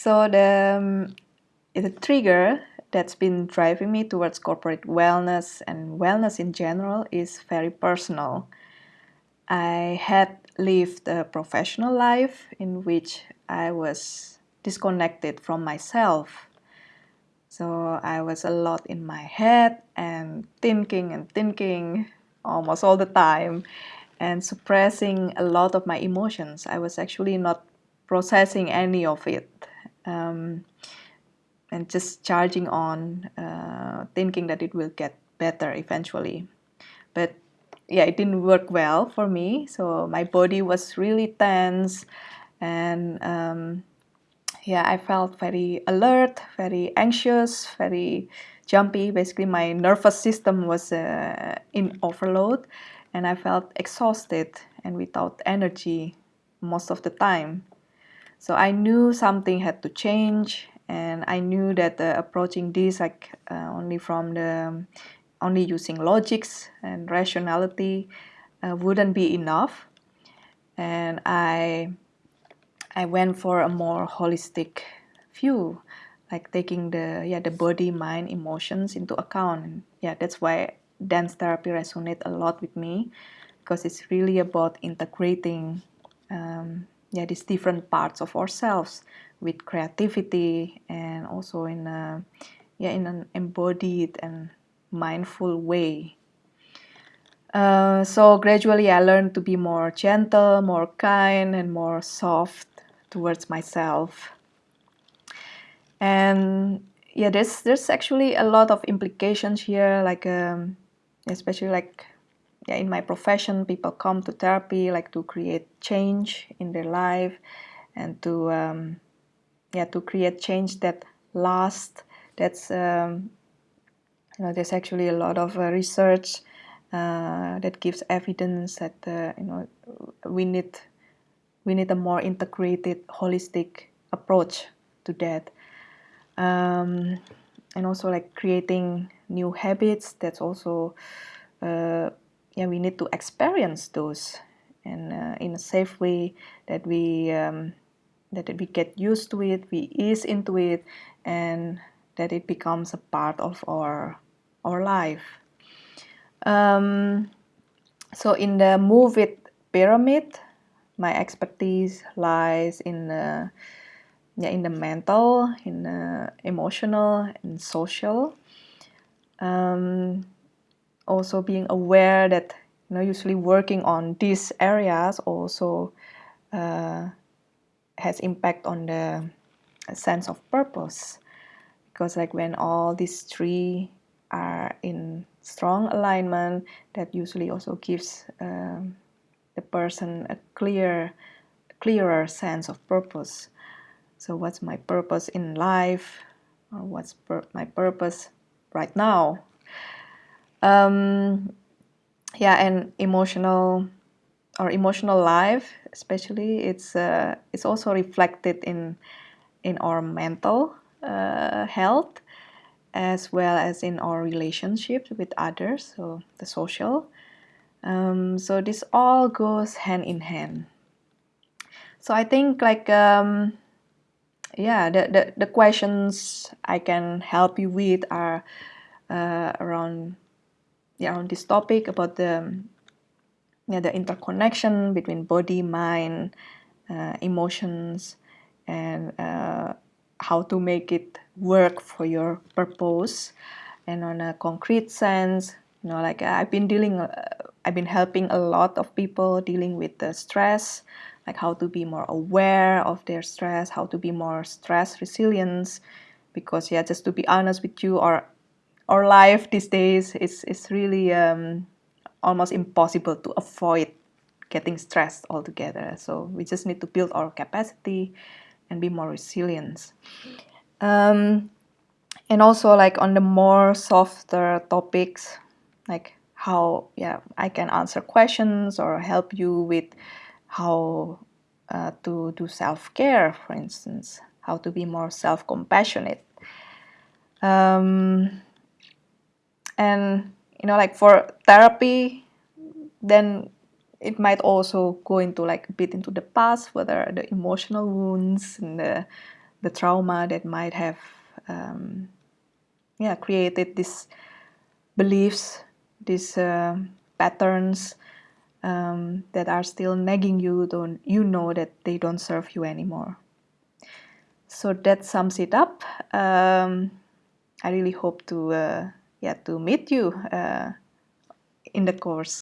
So the, um, the trigger that's been driving me towards corporate wellness and wellness in general is very personal. I had lived a professional life in which I was disconnected from myself. So I was a lot in my head and thinking and thinking almost all the time and suppressing a lot of my emotions. I was actually not processing any of it um, and just charging on, uh, thinking that it will get better eventually. But yeah, it didn't work well for me. So my body was really tense and um, yeah, I felt very alert, very anxious, very jumpy. Basically, my nervous system was uh, in overload and I felt exhausted and without energy most of the time. So I knew something had to change and I knew that uh, approaching this like uh, only from the only using logics and rationality uh, wouldn't be enough. And I I went for a more holistic view like taking the yeah the body mind emotions into account. And yeah that's why dance therapy resonates a lot with me because it's really about integrating um, yeah these different parts of ourselves with creativity and also in a, yeah in an embodied and mindful way. Uh, so gradually I learned to be more gentle, more kind and more soft towards myself. And yeah, there's there's actually a lot of implications here, like um, especially like yeah, in my profession, people come to therapy like to create change in their life and to um, yeah to create change that lasts. That's um, you know there's actually a lot of uh, research uh, that gives evidence that uh, you know we need we need a more integrated, holistic approach to that. Um, and also like creating new habits that's also uh, yeah we need to experience those and uh, in a safe way that we um, that we get used to it we ease into it and that it becomes a part of our our life um, so in the move it pyramid my expertise lies in the yeah, in the mental, in the emotional, and social. Um, also being aware that you know usually working on these areas also uh, has impact on the sense of purpose. Because like when all these three are in strong alignment that usually also gives um, the person a clear clearer sense of purpose. So what's my purpose in life? Or what's my purpose right now um, yeah and emotional or emotional life especially it's uh, it's also reflected in in our mental uh, health as well as in our relationships with others so the social. Um, so this all goes hand in hand. So i think like um, yeah the, the the questions i can help you with are uh, around yeah, on this topic about the yeah, the interconnection between body, mind, uh, emotions, and uh, how to make it work for your purpose. And on a concrete sense, you know, like I've been dealing, uh, I've been helping a lot of people dealing with the stress, like how to be more aware of their stress, how to be more stress resilience, Because yeah, just to be honest with you, or our life these days is, is really um, almost impossible to avoid getting stressed altogether. So we just need to build our capacity and be more resilient. Um, and also like on the more softer topics, like how yeah I can answer questions or help you with how uh, to do self-care, for instance, how to be more self-compassionate. Um, and you know like for therapy then it might also go into like a bit into the past whether the emotional wounds and the the trauma that might have um, yeah created these beliefs these uh, patterns um, that are still nagging you don't you know that they don't serve you anymore. So that sums it up. Um, I really hope to uh, yeah to meet you uh, in the course